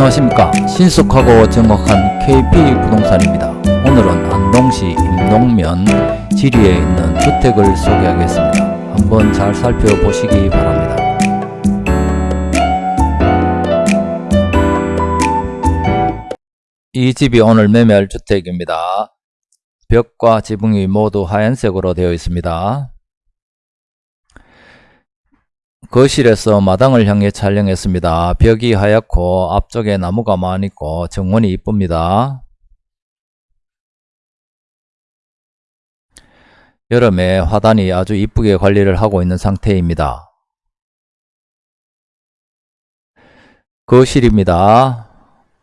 안녕하십니까. 신속하고 정확한 KP 부동산입니다. 오늘은 안동시 임동면 지리에 있는 주택을 소개하겠습니다. 한번 잘 살펴보시기 바랍니다. 이 집이 오늘 매매할 주택입니다. 벽과 지붕이 모두 하얀색으로 되어 있습니다 거실에서 마당을 향해 촬영했습니다. 벽이 하얗고 앞쪽에 나무가 많이 있고 정원이 이쁩니다. 여름에 화단이 아주 이쁘게 관리를 하고 있는 상태입니다. 거실입니다.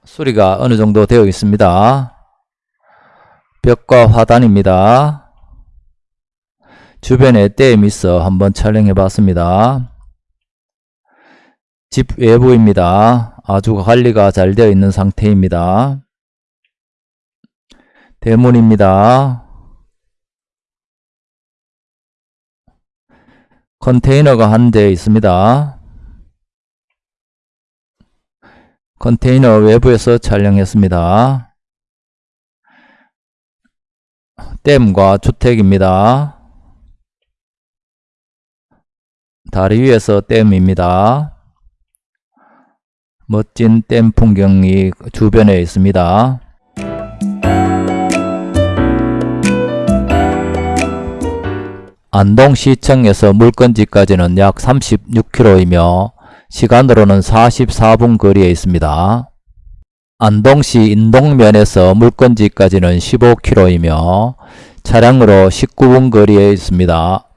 수리가 어느 정도 되어 있습니다. 벽과 화단입니다. 주변에 댐이 있어 한번 촬영해 봤습니다. 집 외부입니다. 아주 관리가 잘 되어 있는 상태입니다. 대문입니다. 컨테이너가 한 대 있습니다. 컨테이너 외부에서 촬영했습니다. 댐과 주택입니다. 다리 위에서 댐입니다. 멋진 댐 풍경이 주변에 있습니다. 안동시청에서 물건지까지는 약 36km이며 시간으로는 44분 거리에 있습니다. 안동시 인동면에서 물건지까지는 15km이며 차량으로 19분 거리에 있습니다.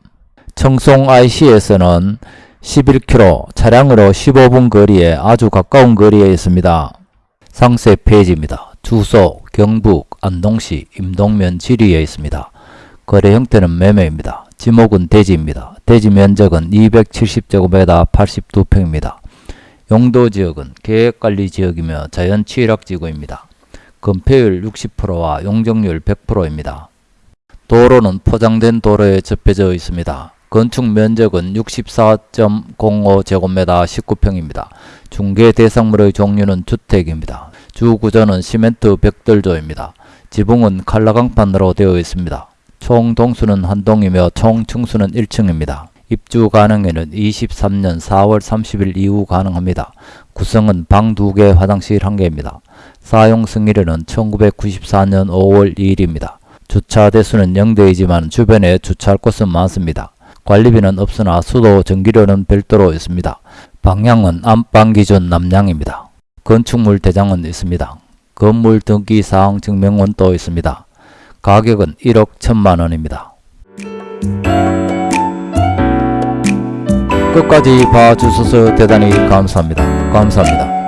청송 IC에서는 11km, 차량으로 15분 거리에 아주 가까운 거리에 있습니다. 상세 페이지입니다. 주소 경북 안동시 임동면 지리에 있습니다. 거래 형태는 매매입니다. 지목은 대지입니다. 대지 면적은 270제곱미터 82평입니다. 용도 지역은 계획관리 지역이며 자연 취락 지구입니다. 건폐율 60%와 용적률 100%입니다. 도로는 포장된 도로에 접해져 있습니다. 건축 면적은 64.05제곱미터 19평입니다. 중개 대상물의 종류는 주택입니다. 주 구조는 시멘트 벽돌조입니다. 지붕은 칼라강판으로 되어 있습니다. 총 동수는 한 동이며 총 층수는 1층입니다. 입주 가능에는 23년 4월 30일 이후 가능합니다. 구성은 방 2개, 화장실 1개입니다. 사용 승일에는 1994년 5월 2일입니다. 주차 대수는 0대이지만 주변에 주차할 곳은 많습니다. 관리비는 없으나 수도 전기료는 별도로 있습니다. 방향은 안방 기준 남향입니다. 건축물 대장은 있습니다. 건물 등기 사항 증명원도 있습니다. 가격은 1억 1천만 원입니다. 끝까지 봐주셔서 대단히 감사합니다. 감사합니다.